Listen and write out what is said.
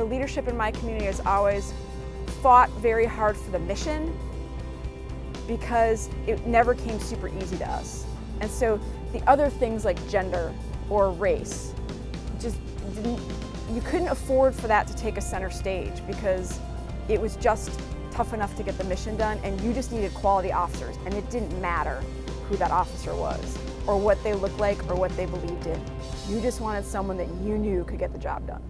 The leadership in my community has always fought very hard for the mission because it never came super easy to us. And so the other things like gender or race just didn't, you couldn't afford for that to take a center stage because it was just tough enough to get the mission done and you just needed quality officers and it didn't matter who that officer was or what they looked like or what they believed in. You just wanted someone that you knew could get the job done.